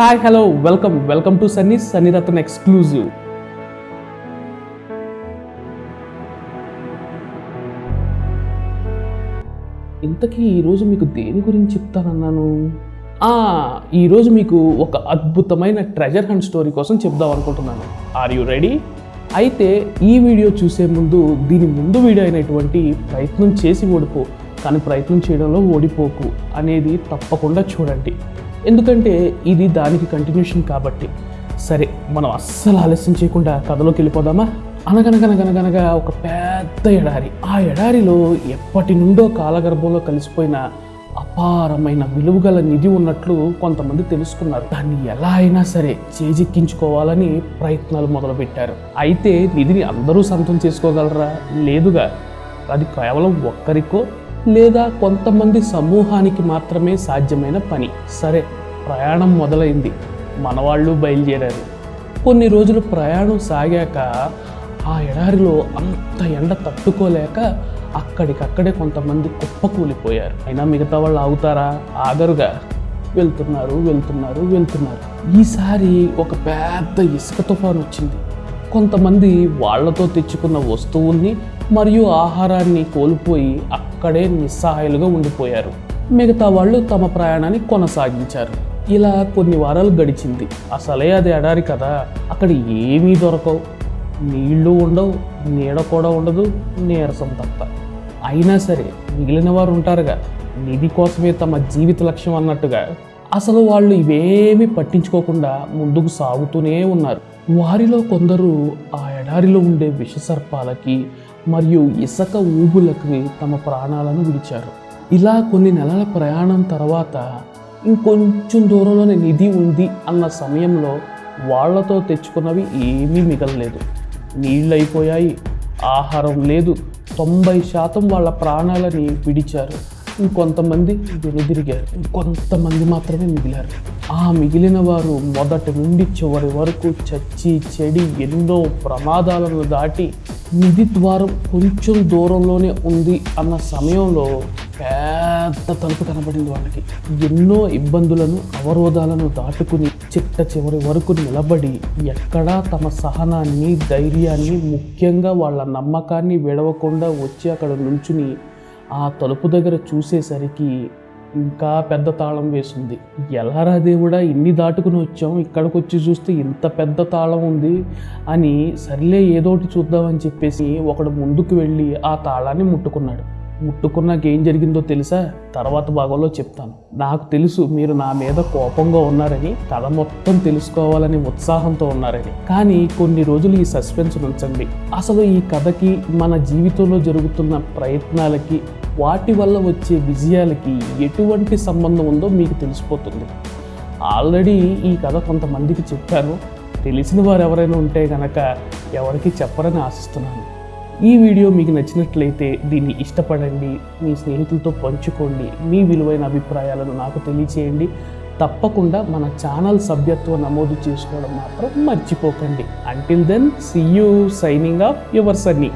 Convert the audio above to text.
Hi hello welcome welcome to Sunny Sunnyratna Ratan exclusive ఇంతకీ ఈరోజు మీకు దేని గురించి చెప్తానన్నాను? ఈరోజు మీకు ఒక అద్భుతమైన ట్రెజర్ హంట్ స్టోరీ కోసం చెప్దాం అనుకుంటున్నాను. ఆర్ యు రెడీ అయితే ఈ వీడియో చూసే ముందు దీని ముందు వీడియో అయినటువంటి ప్రయత్నం చేసి ఓడిపో కానీ ప్రయత్నం చేయడంలో ఓడిపోకు అనేది తప్పకుండా చూడండి. ఎందుకంటే ఇది దానికి కంటిన్యూషన్ కాబట్టి. సరే మనం అస్సలు ఆలస్యం చేయకుండా కథలోకి వెళ్ళిపోదామా? అనగనగనగనగనగా ఒక పెద్ద ఎడారి. ఆ ఎడారిలో ఎప్పటి నుండో కాలగర్భంలో కలిసిపోయిన అపారమైన విలువగల నిధి ఉన్నట్లు కొంతమంది తెలుసుకున్నారు. దాన్ని ఎలా అయినా సరే చేజిక్కించుకోవాలని ప్రయత్నాలు మొదలుపెట్టారు. అయితే నిధిని అందరూ సొంతం చేసుకోగలరా? లేదుగా. అది కేవలం ఒక్కరికో లేదా కొంతమంది సమూహానికి మాత్రమే సాధ్యమైన పని. సరే ప్రయాణం మొదలైంది. మనవాళ్ళు బయలుదేరారు. కొన్ని రోజులు ప్రయాణం సాగాక ఆ ఎడారిలో అంత ఎండ తట్టుకోలేక అక్కడికక్కడే కొంతమంది కుప్పకూలిపోయారు. అయినా మిగతా వాళ్ళు ఆగుతారా? ఆగరుగా. వెళ్తున్నారు వెళ్తున్నారు వెళ్తున్నారు. ఈసారి ఒక పెద్ద ఇసుక తుఫాను వచ్చింది. కొంతమంది వాళ్ళతో తెచ్చుకున్న వస్తువుల్ని మరియు ఆహారాన్ని కోల్పోయి అక్కడే నిస్సహాయాలుగా ఉండిపోయారు. మిగతా వాళ్ళు తమ ప్రయాణాన్ని కొనసాగించారు. ఇలా కొన్ని వారాలు గడిచింది. అసలే అది ఎడారి కదా. అక్కడ ఏమీ దొరకవు. నీళ్ళు ఉండవు నీడ కూడా ఉండదు నీరసం తప్ప. అయినా సరే మిగిలిన వారు ఉంటారుగా. నిధి కోసమే తమ జీవిత లక్ష్యం అన్నట్టుగా. అసలు వాళ్ళు ఇవేమీ పట్టించుకోకుండా ముందుకు సాగుతూనే ఉన్నారు. వారిలో కొందరు ఆ ఎడారిలో ఉండే విషసర్పాలకి మరియు ఇసక ఊబులకి తమ ప్రాణాలను విడిచారు. ఇలా కొన్ని నెలల ప్రయాణం తర్వాత ఇంకొంచెం దూరంలోనే నిధి ఉంది అన్న సమయంలో వాళ్ళతో తెచ్చుకున్నవి ఏమీ మిగలలేదు. నీళ్ళు అయిపోయాయి ఆహారం లేదు. తొంభై శాతం వాళ్ళ ప్రాణాలని విడిచారు. ఇంకొంతమంది వెనుదిరిగారు ఇంకొంతమంది మాత్రమే మిగిలారు. ఆ మిగిలిన వారు మొదటి నుండి చివరి వరకు చచ్చి చెడి ఎన్నో ప్రమాదాలను దాటి నిధి ద్వారం కొంచెం దూరంలోనే ఉంది అన్న సమయంలో పెద్ద తలుపు కనబడింది వాళ్ళకి. ఎన్నో ఇబ్బందులను అవరోధాలను దాటుకుని చిట్ట చివరి వరకు నిలబడి ఎక్కడా తమ సహనాన్ని ధైర్యాన్ని ముఖ్యంగా వాళ్ళ నమ్మకాన్ని విడవకుండా వచ్చి అక్కడ నుంచుని ఆ తలుపు దగ్గర చూసేసరికి ఇంకా పెద్ద తాళం వేసింది. ఎలారా దేవుడా ఇన్ని దాటుకుని వచ్చాం ఇక్కడికి వచ్చి చూస్తే ఇంత పెద్ద తాళం ఉంది అని సర్లే ఏదోటి చూద్దామని చెప్పేసి ఒకడు ముందుకు వెళ్ళి ఆ తాళాన్ని ముట్టుకున్నాడు. ముట్టుకున్నాక ఏం జరిగిందో తెలుసా? తర్వాత భాగంలో చెప్తాను. నాకు తెలుసు మీరు నా మీద కోపంగా ఉన్నారని కథ మొత్తం తెలుసుకోవాలని ఉత్సాహంతో ఉన్నారని. కానీ కొన్ని రోజులు ఈ సస్పెన్స్ ఉంచండి. అసలు ఈ కథకి మన జీవితంలో జరుగుతున్న ప్రయత్నాలకి వాటి వల్ల వచ్చే విజయాలకి ఎటువంటి సంబంధం ఉందో మీకు తెలిసిపోతుంది. ఆల్రెడీ ఈ కథ కొంతమందికి చెప్పాను. తెలిసిన వారు ఎవరైనా ఉంటే కనుక ఎవరికి చెప్పరని ఆశిస్తున్నాను. ఈ వీడియో మీకు నచ్చినట్లయితే దీన్ని ఇష్టపడండి మీ స్నేహితులతో పంచుకోండి మీ విలువైన అభిప్రాయాలను నాకు తెలియచేయండి. తప్పకుండా మన ఛానల్ సభ్యత్వం నమోదు చేసుకోవడం మాత్రం మర్చిపోకండి. Until then see you signing off your Sunny